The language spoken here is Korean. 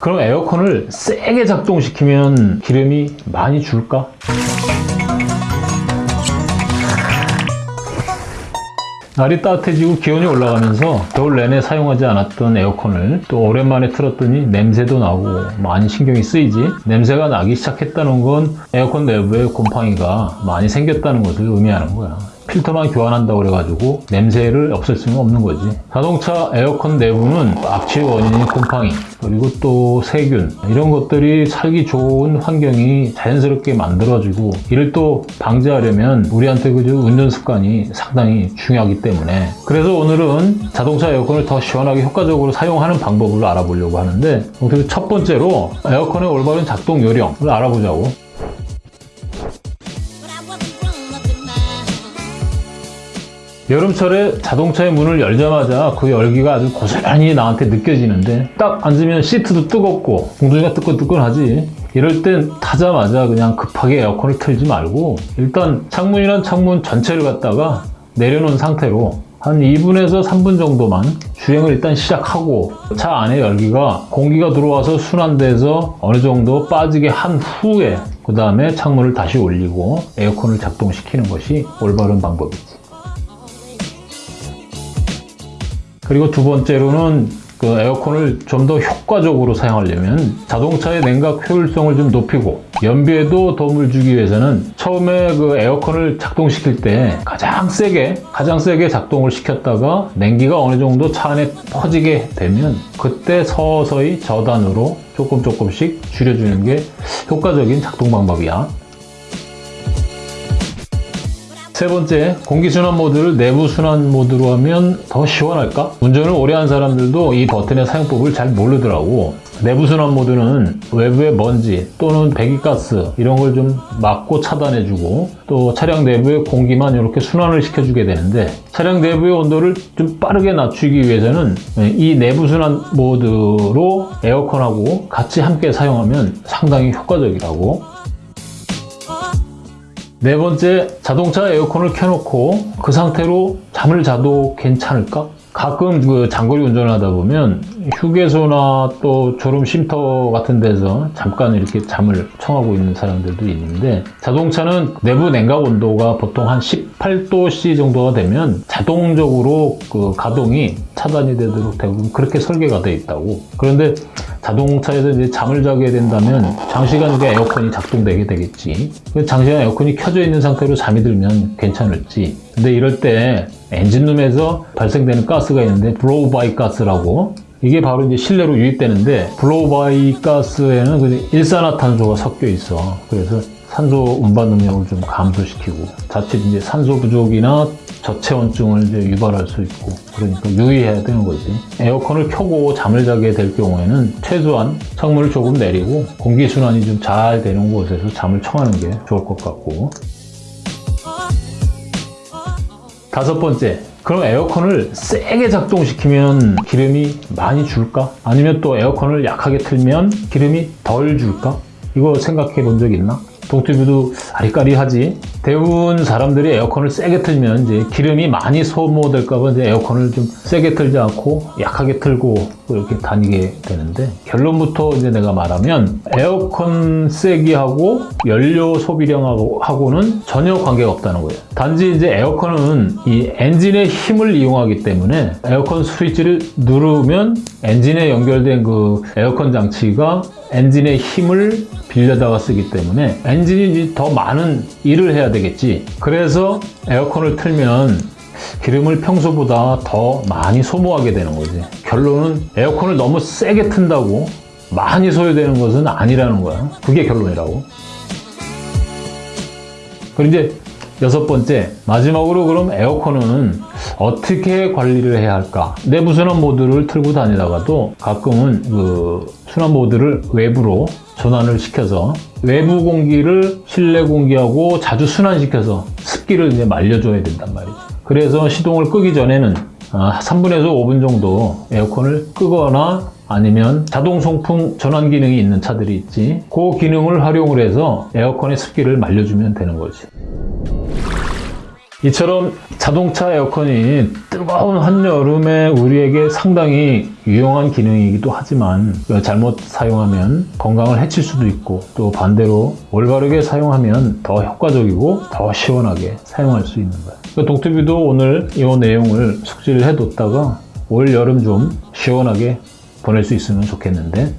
그럼 에어컨을 세게 작동시키면 기름이 많이 줄까? 날이 따뜻해지고 기온이 올라가면서 겨울 내내 사용하지 않았던 에어컨을 또 오랜만에 틀었더니 냄새도 나고 많이 신경이 쓰이지 냄새가 나기 시작했다는 건 에어컨 내부에 곰팡이가 많이 생겼다는 것을 의미하는 거야 필터만 교환한다고 그래가지고 냄새를 없앨 수는 없는 거지. 자동차 에어컨 내부는 악취의 원인인 곰팡이 그리고 또 세균. 이런 것들이 살기 좋은 환경이 자연스럽게 만들어지고 이를 또 방지하려면 우리한테 그저 운전 습관이 상당히 중요하기 때문에. 그래서 오늘은 자동차 에어컨을 더 시원하게 효과적으로 사용하는 방법을 알아보려고 하는데 첫 번째로 에어컨의 올바른 작동 요령을 알아보자고 여름철에 자동차의 문을 열자마자 그 열기가 아주 고스란히 나한테 느껴지는데 딱 앉으면 시트도 뜨겁고 엉덩이가 뜨끈뜨끈하지. 이럴 땐 타자마자 그냥 급하게 에어컨을 틀지 말고 일단 창문이란 창문 전체를 갖다가 내려놓은 상태로 한 2분에서 3분 정도만 주행을 일단 시작하고 차 안에 열기가 공기가 들어와서 순환돼서 어느 정도 빠지게 한 후에 그 다음에 창문을 다시 올리고 에어컨을 작동시키는 것이 올바른 방법이지 그리고 두 번째로는 그 에어컨을 좀 더 효과적으로 사용하려면 자동차의 냉각 효율성을 좀 높이고 연비에도 도움을 주기 위해서는 처음에 그 에어컨을 작동시킬 때 가장 세게 가장 세게 작동을 시켰다가 냉기가 어느 정도 차 안에 퍼지게 되면 그때 서서히 저단으로 조금 조금씩 줄여주는 게 효과적인 작동 방법이야. 세 번째, 공기순환 모드를 내부 순환 모드로 하면 더 시원할까? 운전을 오래 한 사람들도 이 버튼의 사용법을 잘 모르더라고. 내부 순환 모드는 외부의 먼지 또는 배기가스 이런 걸 좀 막고 차단해주고 또 차량 내부의 공기만 이렇게 순환을 시켜주게 되는데 차량 내부의 온도를 좀 빠르게 낮추기 위해서는 이 내부 순환 모드로 에어컨하고 같이 함께 사용하면 상당히 효과적이라고 네 번째, 자동차 에어컨을 켜놓고 그 상태로 잠을 자도 괜찮을까? 가끔 그 장거리 운전을 하다 보면 휴게소나 또 졸음 쉼터 같은 데서 잠깐 이렇게 잠을 청하고 있는 사람들도 있는데 자동차는 내부 냉각 온도가 보통 한 18도C 정도가 되면 자동적으로 그 가동이 차단이 되도록 대부분 그렇게 설계가 되어 있다고 그런데 자동차에서 이제 잠을 자게 된다면 장시간 이제 에어컨이 작동되게 되겠지. 그 장시간 에어컨이 켜져 있는 상태로 잠이 들면 괜찮을지. 근데 이럴 때 엔진룸에서 발생되는 가스가 있는데 blow-by 가스라고 이게 바로 이제 실내로 유입되는데 blow-by 가스에는 그 일산화탄소가 섞여 있어. 그래서 산소 운반 능력을 좀 감소시키고 자칫 이제 산소 부족이나 저체온증을 이제 유발할 수 있고 그러니까 유의해야 되는 거지. 에어컨을 켜고 잠을 자게 될 경우에는 최소한 창문을 조금 내리고 공기 순환이 좀 잘 되는 곳에서 잠을 청하는 게 좋을 것 같고 다섯 번째, 그럼 에어컨을 세게 작동시키면 기름이 많이 줄까? 아니면 또 에어컨을 약하게 틀면 기름이 덜 줄까? 이거 생각해 본 적 있나? 동티뷰도 아리까리하지. 대부분 사람들이 에어컨을 세게 틀면 이제 기름이 많이 소모될까봐 이제 에어컨을 좀 세게 틀지 않고 약하게 틀고 이렇게 다니게 되는데 결론부터 이제 내가 말하면 에어컨 세기 하고 연료 소비량하고 하고는 전혀 관계가 없다는 거예요. 단지 이제 에어컨은 이 엔진의 힘을 이용하기 때문에 에어컨 스위치를 누르면 엔진에 연결된 그 에어컨 장치가 엔진의 힘을 빌려다가 쓰기 때문에 엔진이 더 많은 일을 해야 되겠지. 그래서 에어컨을 틀면 기름을 평소보다 더 많이 소모하게 되는 거지. 결론은 에어컨을 너무 세게 튼다고 많이 소요되는 것은 아니라는 거야. 그게 결론이라고. 그리고 이제 여섯 번째, 마지막으로 그럼 에어컨은 어떻게 관리를 해야 할까? 내부 순환 모드를 틀고 다니다가도 가끔은 그 순환 모드를 외부로 전환을 시켜서 외부 공기를 실내 공기하고 자주 순환시켜서 습기를 이제 말려줘야 된단 말이죠. 그래서 시동을 끄기 전에는 3분에서 5분 정도 에어컨을 끄거나 아니면 자동 송풍 전환 기능이 있는 차들이 있지. 그 기능을 활용을 해서 에어컨의 습기를 말려주면 되는 거지. 이처럼 자동차 에어컨이 뜨거운 한여름에 우리에게 상당히 유용한 기능이기도 하지만 잘못 사용하면 건강을 해칠 수도 있고 또 반대로 올바르게 사용하면 더 효과적이고 더 시원하게 사용할 수 있는 거예요. 그 동투비도 오늘 이 내용을 숙지를 해뒀다가 올 여름 좀 시원하게 보낼 수 있으면 좋겠는데